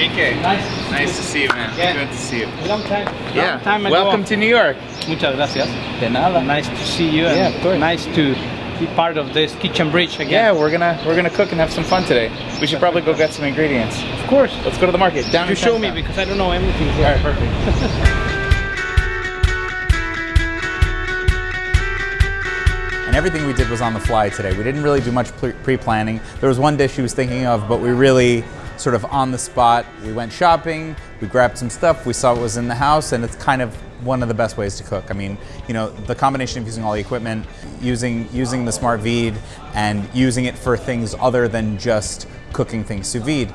Enrique. Nice. Nice to see you, man. Yeah. Good to see you. A long time. Yeah. Long time ago. Welcome to New York. Muchas gracias. De nada. Nice to see you. and Yeah, of course. Nice to be part of this kitchen bridge again. Yeah, we're gonna we're gonna cook and have some fun today. We should probably go get some ingredients. Of course. Let's go to the market. Down You show me because I don't know everything here. All right. Perfect. and everything we did was on the fly today. We didn't really do much pre- pre-planning. There was one dish he was thinking of, but we really sort of on the spot. We went shopping, we grabbed some stuff, we saw what was in the house, and it's kind of one of the best ways to cook. I mean, you know, the combination of using all the equipment, using using the SmartVide, and using it for things other than just cooking things sous vide,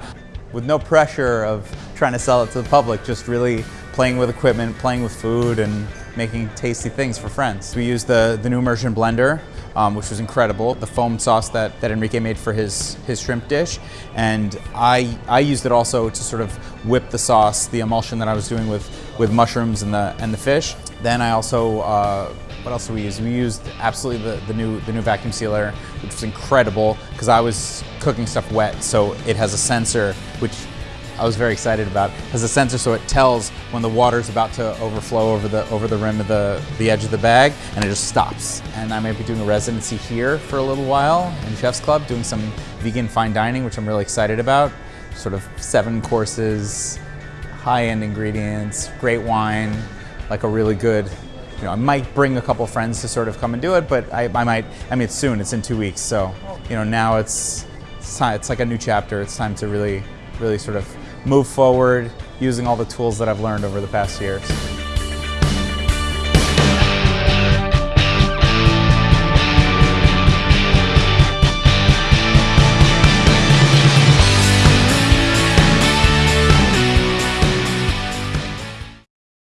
with no pressure of trying to sell it to the public. Just really playing with equipment, playing with food, and making tasty things for friends. We used the, the new immersion blender, um, which was incredible. The foam sauce that, that Enrique made for his, his shrimp dish. And I, I used it also to sort of whip the sauce, the emulsion that I was doing with, with mushrooms and the, and the fish. Then I also, uh, what else did we use? We used absolutely the, the, new, the new vacuum sealer, which was incredible because I was cooking stuff wet. So it has a sensor, which I was very excited about. Has a sensor so it tells when the water's about to overflow over the over the rim of the, the edge of the bag and it just stops. And I might be doing a residency here for a little while in Chef's Club doing some vegan fine dining, which I'm really excited about. Sort of seven courses, high-end ingredients, great wine, like a really good you know, I might bring a couple friends to sort of come and do it, but I, I might, I mean, it's soon, it's in two weeks. So, you know, now it's, it's, time, it's like a new chapter. It's time to really, really sort of move forward using all the tools that I've learned over the past years.